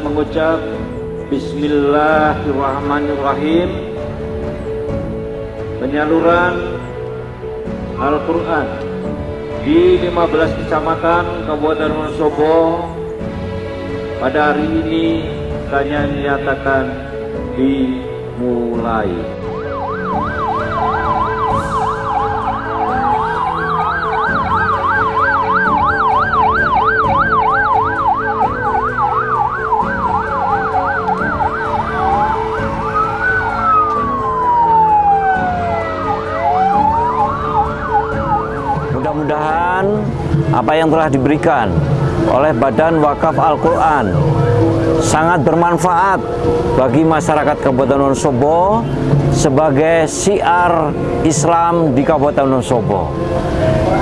mengucap Bismillahirrahmanirrahim penyaluran Al-Quran di 15 kecamatan Kabupaten Wonosobo pada hari ini saya nyatakan dimulai. Mudah-mudahan apa yang telah diberikan oleh Badan Wakaf Al-Quran sangat bermanfaat bagi masyarakat Kabupaten Wonosobo sebagai siar Islam di Kabupaten Wonosobo.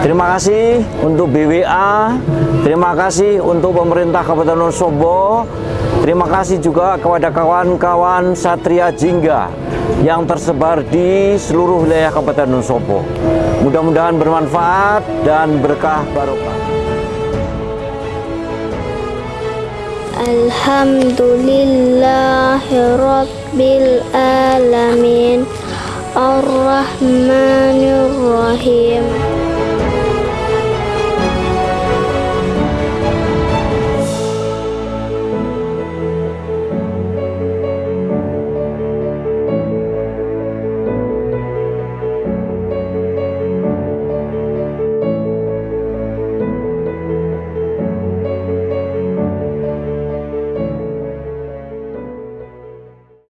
Terima kasih untuk BWA, terima kasih untuk pemerintah Kabupaten Wonosobo, terima kasih juga kepada kawan-kawan Satria Jingga yang tersebar di seluruh wilayah Kabupaten Wonosobo. Mudah-mudahan bermanfaat dan berkah barokah. Alhamdulillahirabbil alamin Ar-Rahmanir